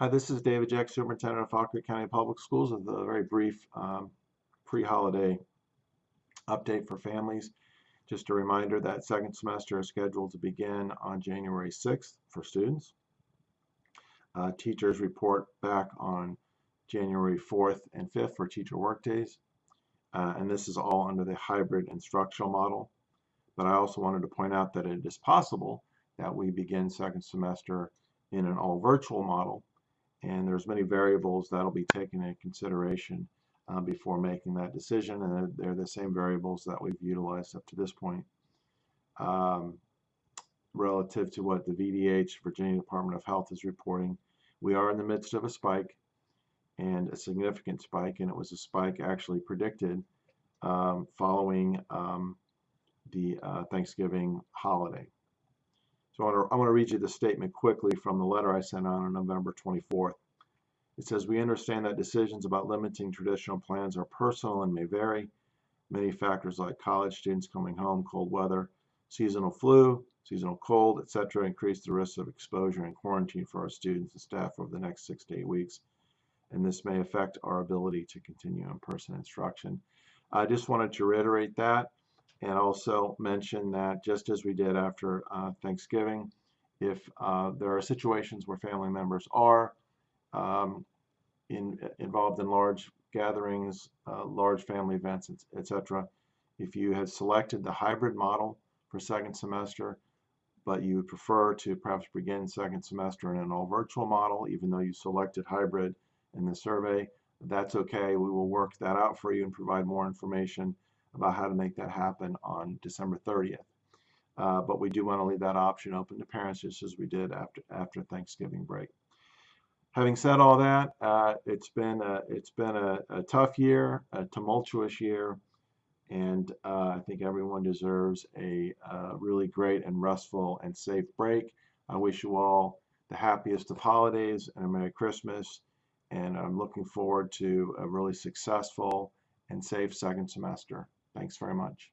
Hi, this is David Jeck, Superintendent of Fauquier County Public Schools with a very brief um, pre-holiday update for families. Just a reminder that second semester is scheduled to begin on January 6th for students. Uh, teachers report back on January 4th and 5th for teacher workdays. Uh, and this is all under the hybrid instructional model. But I also wanted to point out that it is possible that we begin second semester in an all virtual model and there's many variables that'll be taken into consideration uh, before making that decision and they're, the same variables that we've utilized up to this point. Um, relative to what the VDH Virginia Department of Health is reporting we are in the midst of a spike and a significant spike and it was a spike actually predicted um, following um, the uh, Thanksgiving holiday so I want, to, I want to read you the statement quickly from the letter I sent out on November 24th. It says, we understand that decisions about limiting traditional plans are personal and may vary. Many factors like college students coming home, cold weather, seasonal flu, seasonal cold, etc., increase the risk of exposure and quarantine for our students and staff over the next six to eight weeks. And this may affect our ability to continue in-person instruction. I just wanted to reiterate that and also mention that just as we did after uh, Thanksgiving, if uh, there are situations where family members are um, in, involved in large gatherings, uh, large family events, etc., if you had selected the hybrid model for second semester, but you would prefer to perhaps begin second semester in an all virtual model, even though you selected hybrid in the survey, that's okay. We will work that out for you and provide more information about how to make that happen on December 30th. Uh, but we do want to leave that option open to parents just as we did after after Thanksgiving break. Having said all that, uh, it's been a, it's been a, a, tough year, a tumultuous year, and uh, I think everyone deserves a really great and restful and safe break. I wish you all the happiest of holidays and a Merry Christmas, and I'm looking forward to a really successful and safe second semester. Thanks very much.